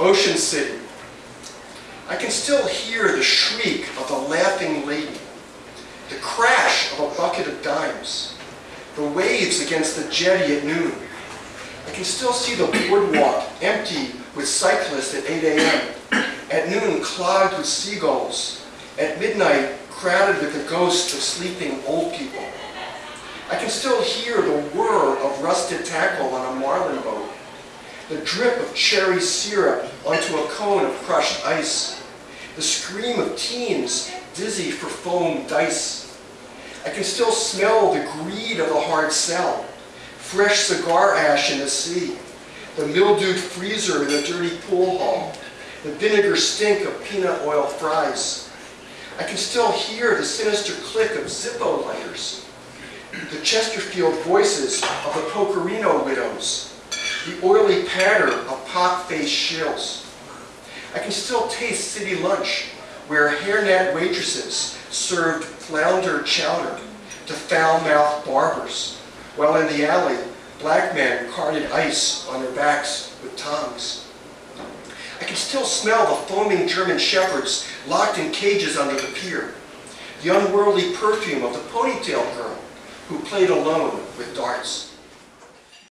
Ocean City. I can still hear the shriek of the laughing lady, the crash of a bucket of dimes, the waves against the jetty at noon. I can still see the boardwalk empty with cyclists at 8 a.m., at noon clogged with seagulls, at midnight crowded with the ghosts of sleeping old people. I can still hear the whir of rusted tackle on a marlin boat, the drip of cherry syrup onto a cone of crushed ice, the scream of teens dizzy for foam dice. I can still smell the greed of the hard sell, fresh cigar ash in the sea, the mildewed freezer in the dirty pool hall, the vinegar stink of peanut oil fries. I can still hear the sinister click of Zippo lighters, the Chesterfield voices of the Pokerino widows, the oily patter of pock-faced shills. I can still taste city lunch, where hairnet waitresses served flounder chowder to foul-mouthed barbers, while in the alley, black men carted ice on their backs with tongs. I can still smell the foaming German shepherds locked in cages under the pier, the unworldly perfume of the ponytail girl who played alone with darts.